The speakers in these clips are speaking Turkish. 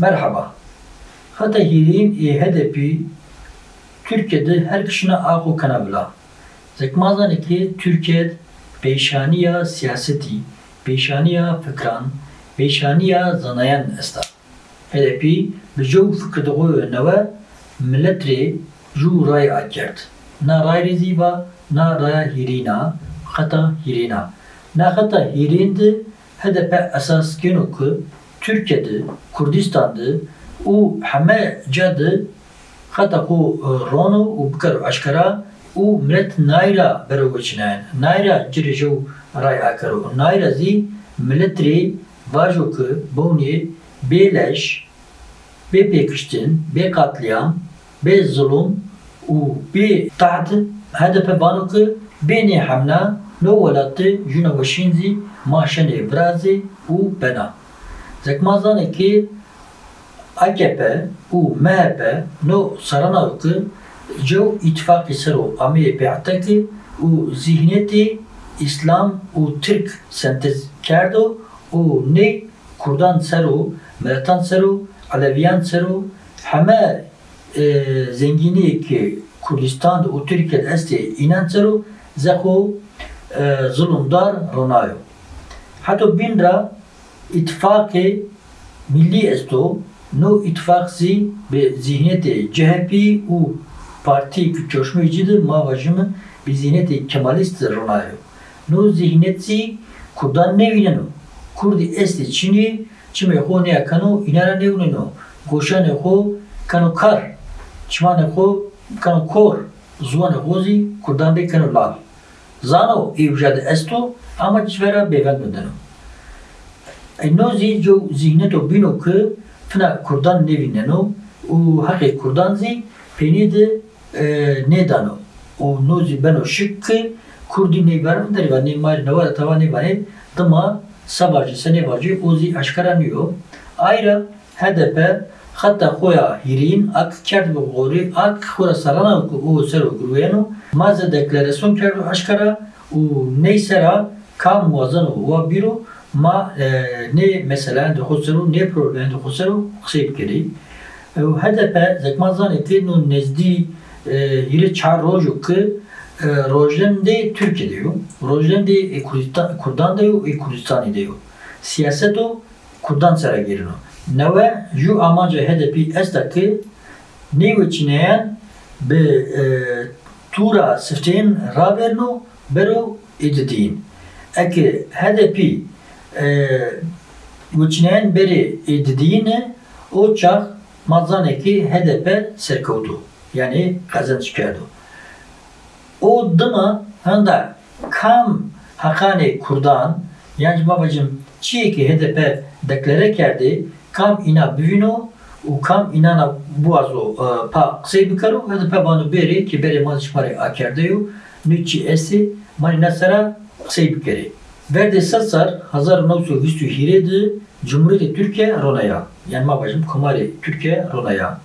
Merhaba. Hatta hirin e HDP Türkiye'de her kişine ağu kanabla. Zekmazan ki Türkiye peşaniya siyaseti, peşaniya fikran, peşaniya zanayan esta. Jo fikirde o neve milletri ju ray akert. Na ray reziva, na ray hirina, hatta hirina. Na hatta hirindi HDP esas genu ku Türkiye'de, Kurdistan'da o heme cadı hatta ku ronu u bikar aşkara u millet nayra bero geçinen. Nayra cirijo ray akaru. Nayra zi milletri vajo ku boni beleş be pekiştin, be katliam, be zulüm u be taht HDP banu ku beni hamla no velattı juna veşinzi maşene brazi u bena. Zekmazan ki AKP u MHP no sarana ki جو ittifakı sero amiye bi'ataki u zihniyeti İslam u Türk sentez kerdo u ne Kurdan sero, Melatan sero, Aleviyan sero heme e, zengini ki Kurdistan u Türkiye este inan sero zeko e, zulümdar ronayo. Hatta binra ittifakı milli esto no ittifak zi be zihniyeti CHP u parti coşmuyucudu mavajımı bir zihniyeti kemalist ronayo. No zihniyeti kurdan nevinen o. Kurdi esti Çin'i çime ho ne yakano inara nevinen o. Goşan ho kano kar. Çimane ho kano kor. Zuan hozi kurdan de kano lal. Zano evjade esto ama çvera bevend mendeno. No zi jo zihneto bino ki fina kurdan nevineno u haqi kurdan zi penide nedano o nozi beno şıkkı kurdi ne var mı deriva ne mar ne var tava ne var dama sabacı sene bacı ozi aşkaranıyor. Ayrı HDP hatta koya hirin ak kerd bu gori ak kura sarana o sero gruyeno maze deklarasyon kerdu aşkara u neysera kam muazzan o biro ne mesela de hoseru ne problem de hoseru kısayıp geri. HDP zekmazan eti no nezdi yine çar rojo ki rojden de Türkiye diyor. Rojden de Kurdistan, Kurdan diyor, Kurdistan diyor. Siyaset o Kurdan sara giriyor. Neve ju amaca HDP esta ki ne geçineyen be tura sifteyin raberno bero edidin. Eki HDP geçineyen beri edidin o çak mazaneki HDP serkovdu yani kazanç kerdi. O dıma handa kam hakane kurdan yani babacım çiğ ki HDP deklare kerdi kam ina büyüno u kam inana buazo pa kısay bikaru HDP banu beri ki beri mazış mare akerdeyo nüçi esi mani nasara kısay bikeri. Verde sasar hazar navsu hüstü hiredi Cumhuriyeti Türkiye Ronaya. Yani babacım kumari Türkiye Ronaya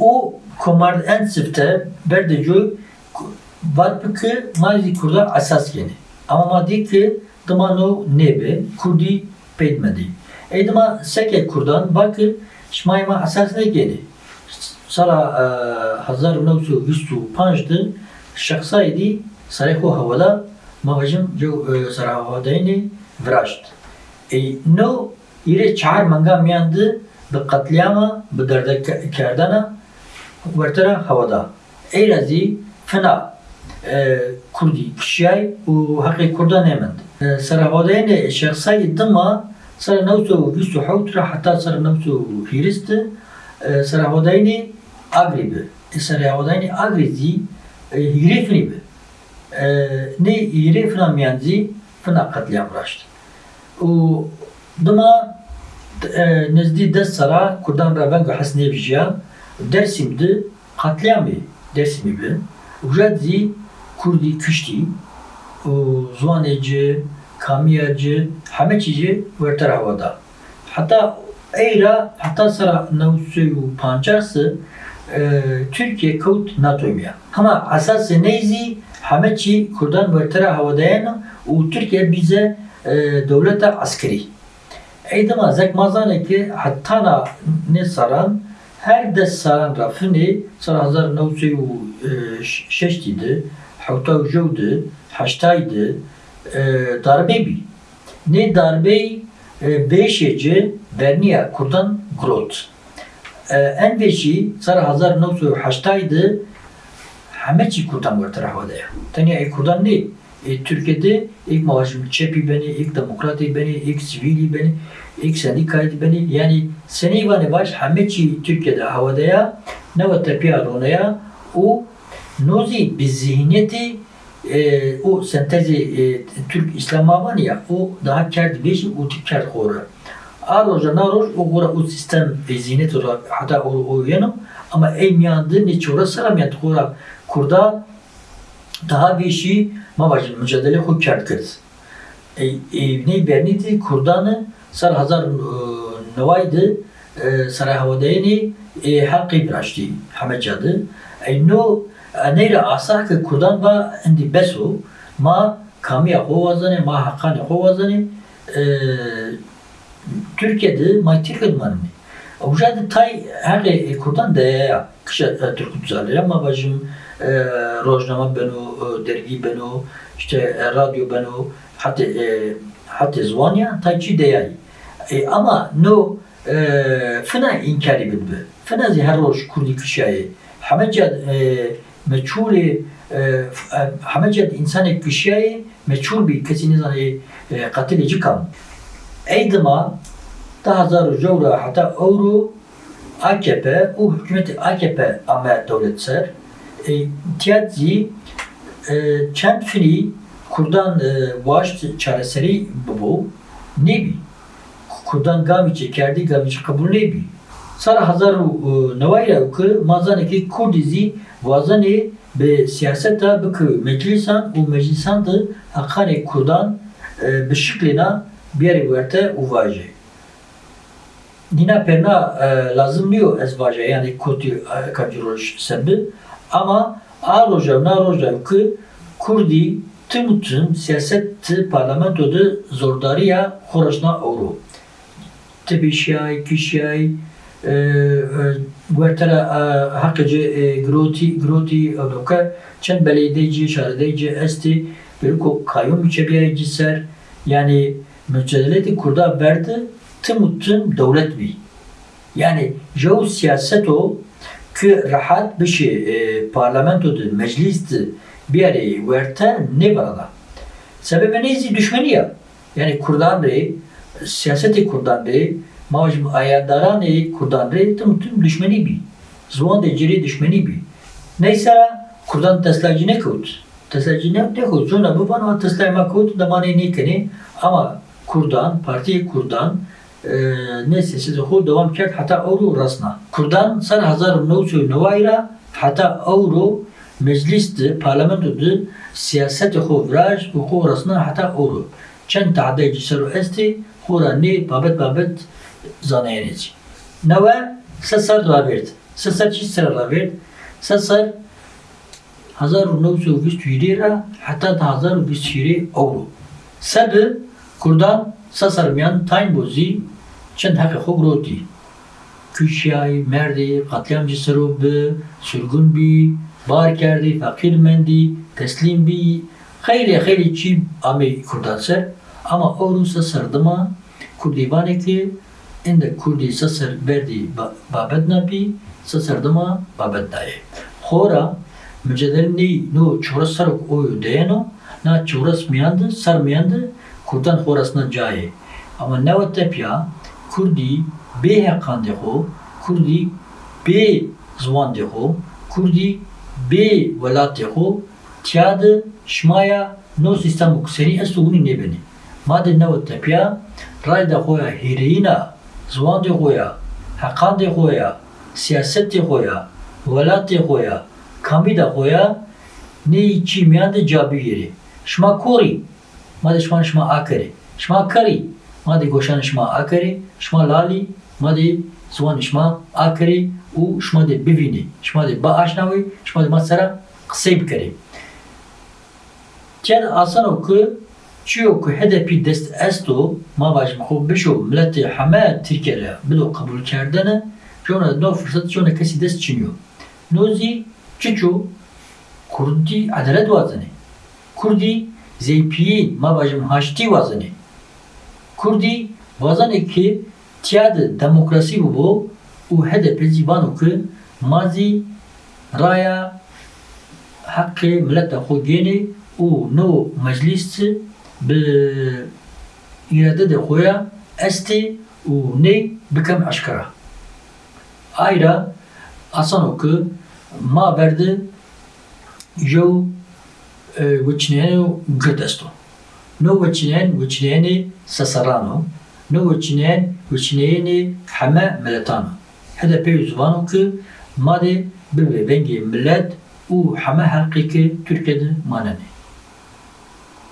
o komar en sifte berdecu var ki mazi kurda asas yeni. Ama maddi ki dımano nebe kurdi peydmedi. E dıma seke kurdan bakı şmayma asas ne geni. Sara hazar navsu hüstu panjdı şahsaydı sareko havada महाजम जो सराहोदय ने vrasht. E no ire çar manga miyandı bi katliama bi derde kerdana vertera havada. Eyrazi fena kurdi kişiyay u hakkı kurda nemendi. Sarahavadayne şahsayı dıma sara navsu visu havtura hatta sara navsu hiristi e, sarahavadayne agribi. E, sarahavadayne agrizi e, hirifnibi. Ee, ne ири финамянзи фина катлям рашт. У дума незди дес сара курдан рабанга хасневжия Dersim'de katliamı Dersim'i bilen. Ujadzi Kurdi Küşti, Zuaneci, Kamiyacı, Hameçici verter havada. Hatta Eyra, hatta sara Navsuyu Pancarsı, e, Türkiye Kavut NATO'ya. Ama asası neyzi? Hameçi kurdan verter havadayan o Türkiye bize devlete askeri. Eydama zek mazane ki hatta na ne saran her dest saran rafini sara hazar navsi u şeştiydi. Hatta u jevdi. Haştaydı. e, Darbe bi. Ne darbe beşeci verniya kurdan grot. En beşi sara hazar navsi u haştaydı. همه چی کردن ور طرح واده تنیا ای کردن نی ای Türkiye'de ilk mavajım çepi beni, ilk demokrati beni, ilk sivili beni, ilk sendikaydı beni. Yani seni vani baş همه çi Türkiye'de havadaya ne ve tepiya ronaya o nozi bir zihniyeti e, o sentezi e, Türk İslam'a var ya o daha kerdi beşi o tip kerd kora. Aroja naroş o kora o sistem ve zihniyet olarak hatta o, o yanım ama em yandı ne çora saram yandı kora kurda daha bir şey mavajın mücadele xu kerd kırd. E, e, ne bernidi kurdanı sar hazar e, nevaydı e, saray havadayını e, hakkı biraştı hamecadı. E, no neyre asa ki kurdan va indi beso ma kamiya xo vazane ma hakkani xo vazane e, Türkiye'de ma Türkiye'de manı. Ujadi tay her kurdan de kışa e, Türk düzenleri ama bacım e, rojnama beno, e, dergi beno, işte radyo beno, hatta hatta zvanya tayçi deyay. Ama no fena inkari bilbi. Fena her roj kurdi kışayı. Hamacad meçhuli hamacad insanek kışayı meçhul bir kesinizan katil ecikam. Eydıma eydima da hazar jawra hatta euro AKP o hükümeti AKP ama devlet ser. Tiyatri çend fili kurdan vaş çareseri bu. Ne bi kurdan gami çekerdi gami kabul ne bi sara hazaru nevayra ki mazane ki kurdizi vazane be siyaseta bıkı meclisan u meclisan da hakane kurdan be şıklina bir verte uvaje. Nina perna lazım diyor ez vaje yani koti kacırış sebebi ama a roja na roja ki Kurdi tüm tüm siyaset parlamentoda zordariya xorasna avro. Tibi şiay, kişiyay, wertera hakkıcı groti groti avroka çend belediyeci, şarideyci esti bir ko kayyum müçebiye ser yani mücadeleti kurda verdi tim devlet bi. Yani jo siyaset o ki rahat bişi şey, e, parlamentoda, mecliste bir araya verten ne bana. Sebebi neyse düşmeni ya. Yani Kurdan rey, siyaseti Kurdan rey, mavcım ayardaran rey, Kurdan rey, tüm tüm düşmeni bi. Zuan de ciri düşmeni bi. Neyse Kurdan teslacı ne kut? Teslacı ne kut? Sonra bu bana teslayma kut da bana ne kini? Ama Kurdan, parti Kurdan, neyse size خود devam کرد حتی اورو رسنا کردان سال 1909 حتی اورو مجلس ده پارلمانتو ده سیاست خو وراج و خو رسنا حتی اورو چند تعدی جسر و استی خورا نی بابت بابت زانینیci. Neve sesar da verdi. Sesar çiz sıra verdi. Sesar 1920 lira hatta da 1920 euro. Sebi Kurdan sasarmayan tayin bozi çend hakkı xobroti. Küşyay, merdi, katliamcı sarı bi, sürgün bi, bar kerdi, fakir mendi, teslim bi, خیلی خیلی چی امی کردان سر اما اورو سر دما کردی بانه که اند کردی سر بردی بابد نبی سر دما بابد دایه خورا mücadele ne no çoras sarık oyu deyeno na çoras miyandı sar miyandı Kurdan Horasan'a caye. Ama ne o tepya Kurdi bê heqan dixo, Kurdî bê ziwan dixo, Kurdî bê welat dixo, tiya di şimaya نو سیستم اکسری از تو نه بینی ما د نو تپیا رای د خویا هیرینا زوان دی خویا حقان دی خویا سیاست دی خویا ولات دی خویا کامی د خویا نی چی میان د جابیری شما کوری ما دی شوان شما آکره. شما کری ما دی گوشان شما آکره. شما لالی ما دی سوان شما آکره. او شما دی ببینی شما دی با آشناوی. شما دی ما سره قصه بکری تیان آسان او که چیو که هدفی دست استو ما باش خوب بشو. ملت همه ترکیه را بدو قبول کردنه. چون نو فرصت چون کسی دست چینیو نوزی چچو کردی عدالت وازنه. کردی ma bajim haşti vazını. Kurdi vazanı ki tiyadı demokrasi bu bu u HDP zivanu ki mazi raya hakkı millete xo geni u no meclis bi irade de xoya esti u ne bikem aşkara. Ayra asan oku ma verdi jo vıçneyeni götesto. No vıçneyen vıçneyeni sasarano. No vıçneyen vıçneyeni hame meletano. HDP yüzvano ki made bir vengi millet u hame halkı ki Türkiye'de maneni.